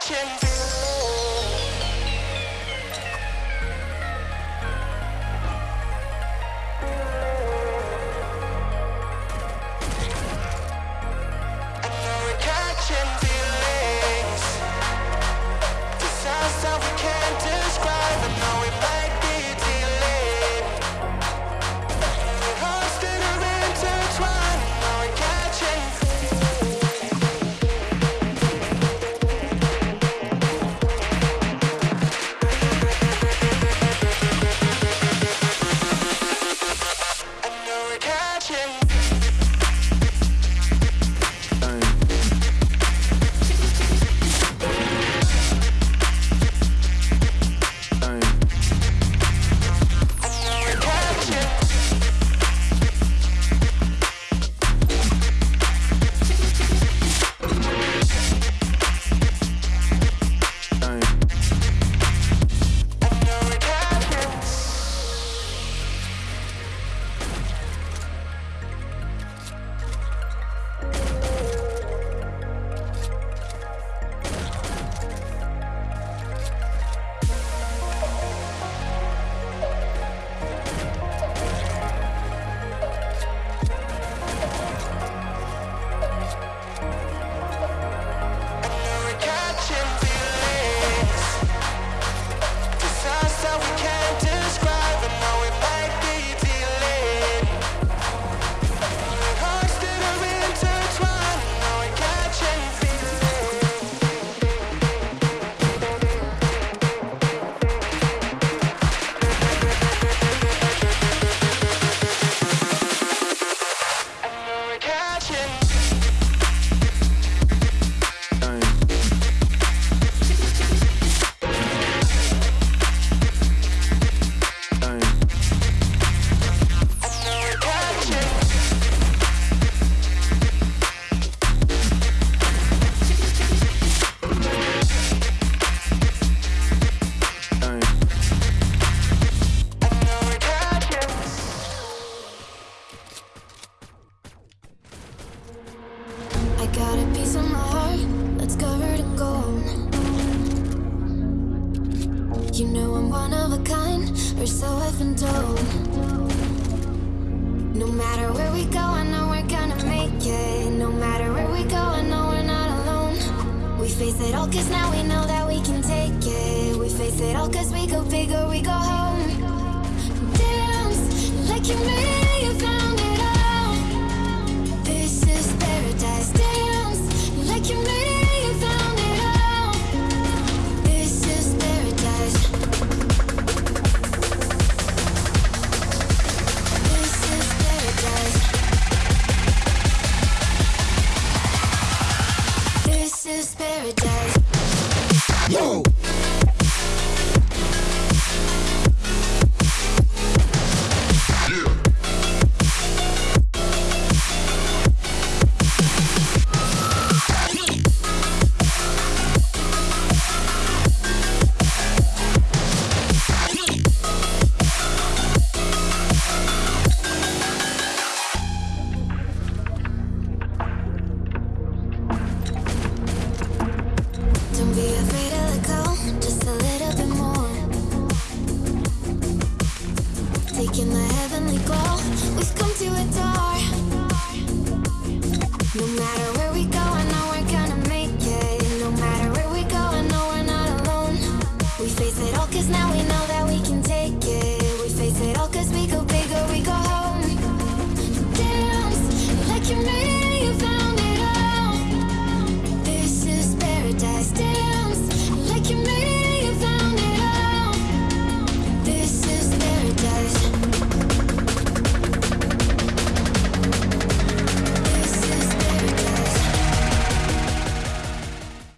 watching You know I'm one of a kind, or so I've been told. No matter where we go, I know we're gonna make it. No matter where we go, I know we're not alone. We face it all cause now we know that we can take it. We face it all cause we go bigger, we go home. Dance like you made it is paradise. Yo! No matter